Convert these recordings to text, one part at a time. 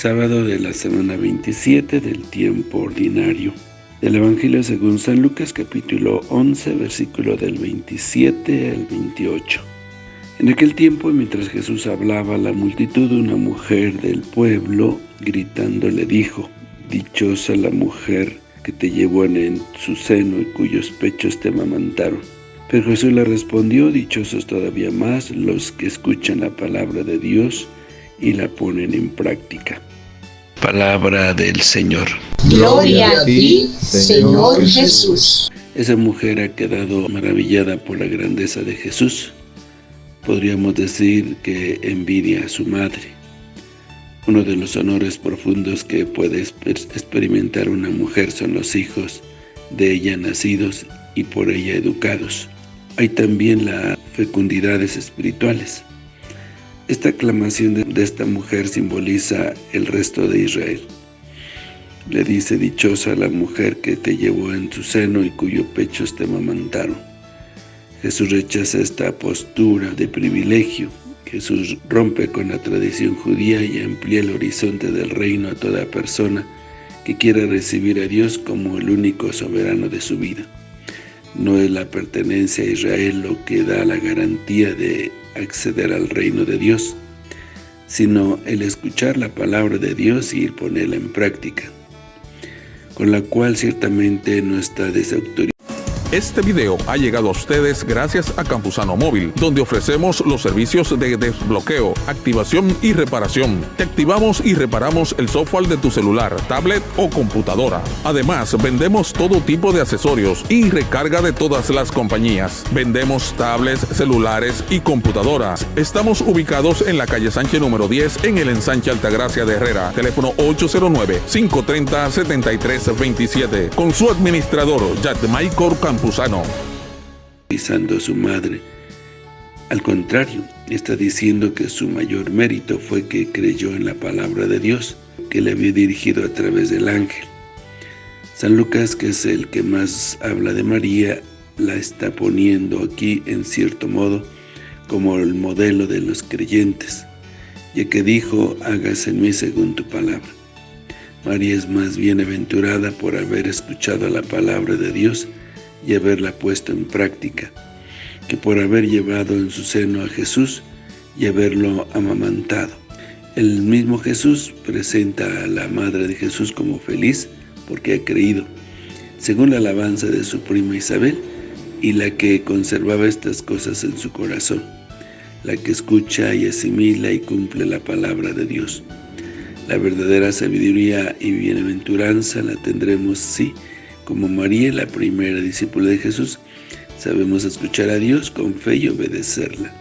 Sábado de la semana 27 del tiempo ordinario. Del Evangelio según San Lucas capítulo 11 versículo del 27 al 28. En aquel tiempo, mientras Jesús hablaba a la multitud, una mujer del pueblo, gritando, le dijo, Dichosa la mujer que te llevó en su seno y cuyos pechos te amamantaron. Pero Jesús le respondió, Dichosos todavía más los que escuchan la palabra de Dios y la ponen en práctica. Palabra del Señor. Gloria a ti, Señor Jesús. Esa mujer ha quedado maravillada por la grandeza de Jesús podríamos decir que envidia a su madre. Uno de los honores profundos que puede experimentar una mujer son los hijos de ella nacidos y por ella educados. Hay también las fecundidades espirituales. Esta aclamación de esta mujer simboliza el resto de Israel. Le dice, dichosa la mujer que te llevó en su seno y cuyo pechos te mamantaron. Jesús rechaza esta postura de privilegio. Jesús rompe con la tradición judía y amplía el horizonte del reino a toda persona que quiera recibir a Dios como el único soberano de su vida. No es la pertenencia a Israel lo que da la garantía de acceder al reino de Dios, sino el escuchar la palabra de Dios y ponerla en práctica, con la cual ciertamente no está desautorizado este video ha llegado a ustedes gracias a Campusano Móvil, donde ofrecemos los servicios de desbloqueo, activación y reparación. Te activamos y reparamos el software de tu celular, tablet o computadora. Además, vendemos todo tipo de accesorios y recarga de todas las compañías. Vendemos tablets, celulares y computadoras. Estamos ubicados en la calle Sánchez número 10 en el ensanche Altagracia de Herrera. Teléfono 809-530-7327. Con su administrador, Michael Campusano. a su madre. Al contrario, está diciendo que su mayor mérito fue que creyó en la palabra de Dios, que le había dirigido a través del ángel. San Lucas, que es el que más habla de María, la está poniendo aquí, en cierto modo, como el modelo de los creyentes, ya que dijo, hágase en mí según tu palabra. María es más bienaventurada por haber escuchado la palabra de Dios y haberla puesto en práctica, que por haber llevado en su seno a Jesús y haberlo amamantado. El mismo Jesús presenta a la Madre de Jesús como feliz porque ha creído, según la alabanza de su prima Isabel, y la que conservaba estas cosas en su corazón, la que escucha y asimila y cumple la palabra de Dios. La verdadera sabiduría y bienaventuranza la tendremos si como María, la primera discípula de Jesús, sabemos escuchar a Dios con fe y obedecerla.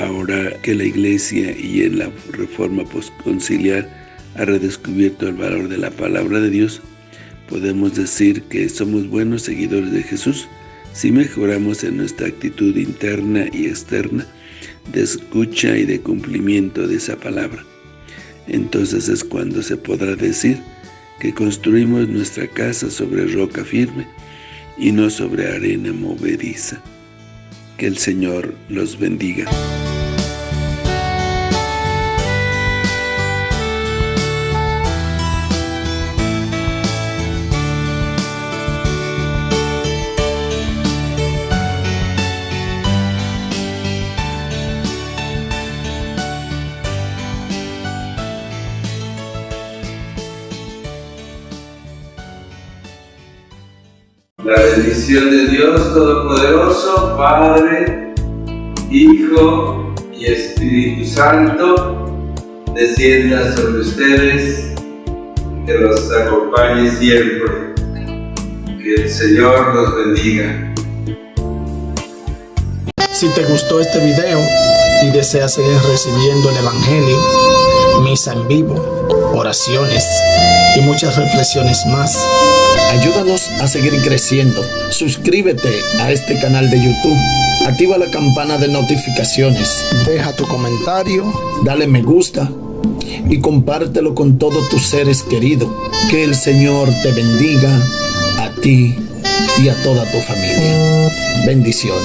Ahora que la Iglesia y en la Reforma Postconciliar ha redescubierto el valor de la palabra de Dios, podemos decir que somos buenos seguidores de Jesús si mejoramos en nuestra actitud interna y externa de escucha y de cumplimiento de esa palabra. Entonces es cuando se podrá decir que construimos nuestra casa sobre roca firme y no sobre arena movediza. Que el Señor los bendiga. La bendición de Dios Todopoderoso, Padre, Hijo y Espíritu Santo, descienda sobre ustedes, que los acompañe siempre. Que el Señor los bendiga. Si te gustó este video y deseas seguir recibiendo el Evangelio, misa en vivo, oraciones y muchas reflexiones más, Ayúdanos a seguir creciendo. Suscríbete a este canal de YouTube. Activa la campana de notificaciones. Deja tu comentario. Dale me gusta. Y compártelo con todos tus seres queridos. Que el Señor te bendiga a ti y a toda tu familia. Bendiciones.